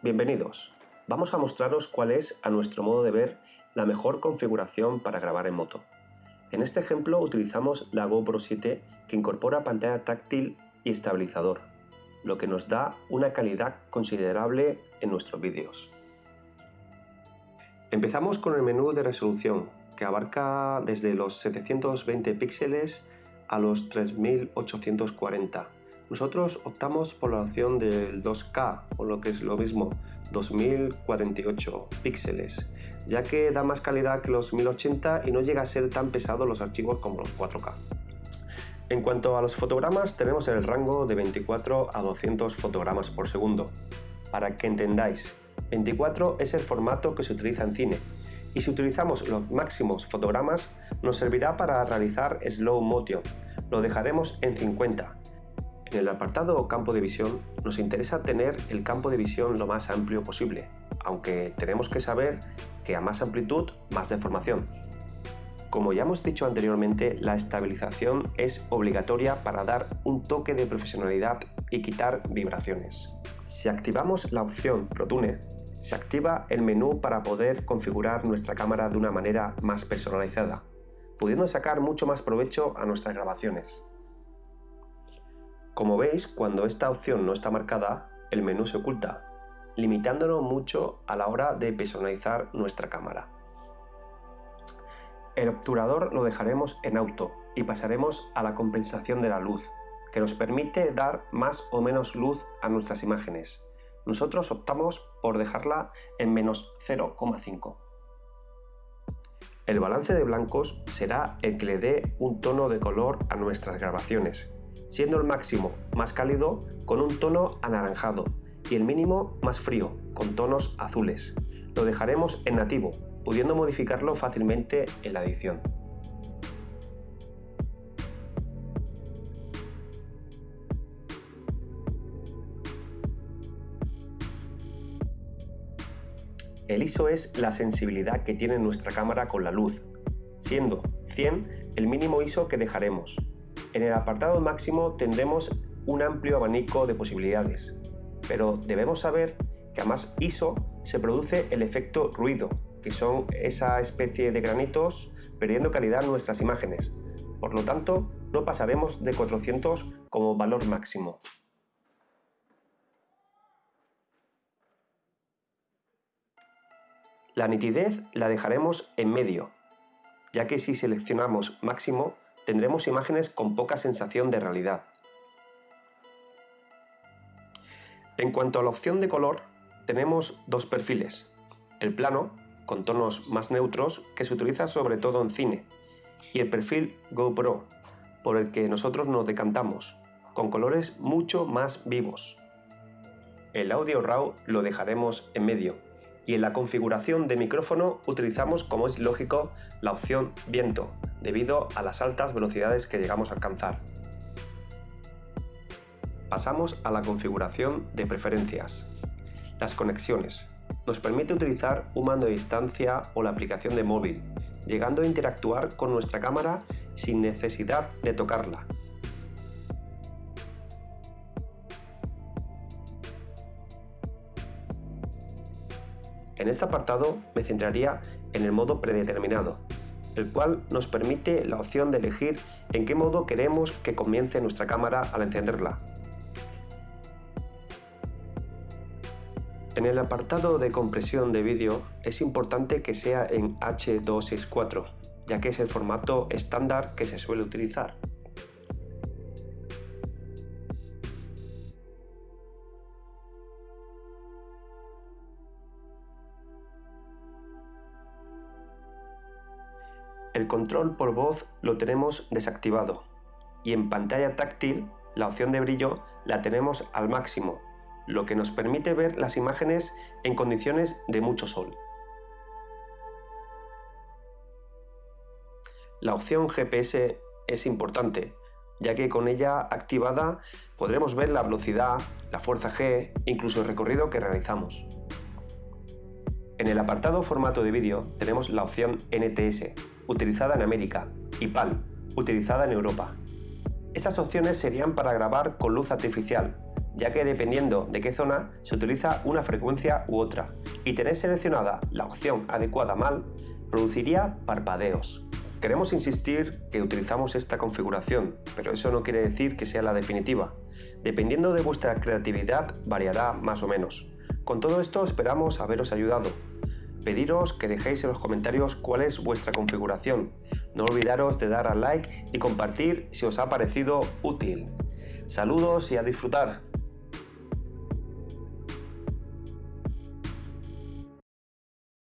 Bienvenidos. Vamos a mostraros cuál es, a nuestro modo de ver, la mejor configuración para grabar en moto. En este ejemplo utilizamos la GoPro 7 que incorpora pantalla táctil y estabilizador, lo que nos da una calidad considerable en nuestros vídeos. Empezamos con el menú de resolución, que abarca desde los 720 píxeles a los 3840 nosotros optamos por la opción del 2K, o lo que es lo mismo, 2048 píxeles, ya que da más calidad que los 1080 y no llega a ser tan pesado los archivos como los 4K. En cuanto a los fotogramas, tenemos el rango de 24 a 200 fotogramas por segundo. Para que entendáis, 24 es el formato que se utiliza en cine, y si utilizamos los máximos fotogramas, nos servirá para realizar slow motion. Lo dejaremos en 50, en el apartado campo de visión nos interesa tener el campo de visión lo más amplio posible, aunque tenemos que saber que a más amplitud, más deformación. Como ya hemos dicho anteriormente, la estabilización es obligatoria para dar un toque de profesionalidad y quitar vibraciones. Si activamos la opción ProTune, se activa el menú para poder configurar nuestra cámara de una manera más personalizada, pudiendo sacar mucho más provecho a nuestras grabaciones. Como veis, cuando esta opción no está marcada, el menú se oculta, limitándonos mucho a la hora de personalizar nuestra cámara. El obturador lo dejaremos en auto y pasaremos a la compensación de la luz, que nos permite dar más o menos luz a nuestras imágenes. Nosotros optamos por dejarla en menos 0,5. El balance de blancos será el que le dé un tono de color a nuestras grabaciones, siendo el máximo más cálido con un tono anaranjado y el mínimo más frío, con tonos azules. Lo dejaremos en nativo, pudiendo modificarlo fácilmente en la edición. El ISO es la sensibilidad que tiene nuestra cámara con la luz, siendo 100 el mínimo ISO que dejaremos, en el apartado máximo tendremos un amplio abanico de posibilidades, pero debemos saber que a más ISO se produce el efecto ruido, que son esa especie de granitos perdiendo calidad nuestras imágenes. Por lo tanto, no pasaremos de 400 como valor máximo. La nitidez la dejaremos en medio, ya que si seleccionamos máximo tendremos imágenes con poca sensación de realidad. En cuanto a la opción de color, tenemos dos perfiles. El plano, con tonos más neutros, que se utiliza sobre todo en cine, y el perfil GoPro, por el que nosotros nos decantamos, con colores mucho más vivos. El audio RAW lo dejaremos en medio, y en la configuración de micrófono utilizamos, como es lógico, la opción viento, debido a las altas velocidades que llegamos a alcanzar. Pasamos a la configuración de preferencias. Las conexiones. Nos permite utilizar un mando de distancia o la aplicación de móvil, llegando a interactuar con nuestra cámara sin necesidad de tocarla. En este apartado me centraría en el modo predeterminado, el cual nos permite la opción de elegir en qué modo queremos que comience nuestra cámara al encenderla. En el apartado de compresión de vídeo es importante que sea en H264, ya que es el formato estándar que se suele utilizar. El control por voz lo tenemos desactivado y en pantalla táctil la opción de brillo la tenemos al máximo, lo que nos permite ver las imágenes en condiciones de mucho sol. La opción GPS es importante, ya que con ella activada podremos ver la velocidad, la fuerza G, incluso el recorrido que realizamos. En el apartado formato de vídeo tenemos la opción NTS, utilizada en América, y PAL, utilizada en Europa. Estas opciones serían para grabar con luz artificial, ya que dependiendo de qué zona se utiliza una frecuencia u otra, y tener seleccionada la opción adecuada mal produciría parpadeos. Queremos insistir que utilizamos esta configuración, pero eso no quiere decir que sea la definitiva. Dependiendo de vuestra creatividad variará más o menos. Con todo esto esperamos haberos ayudado. Pediros que dejéis en los comentarios cuál es vuestra configuración. No olvidaros de dar al like y compartir si os ha parecido útil. Saludos y a disfrutar.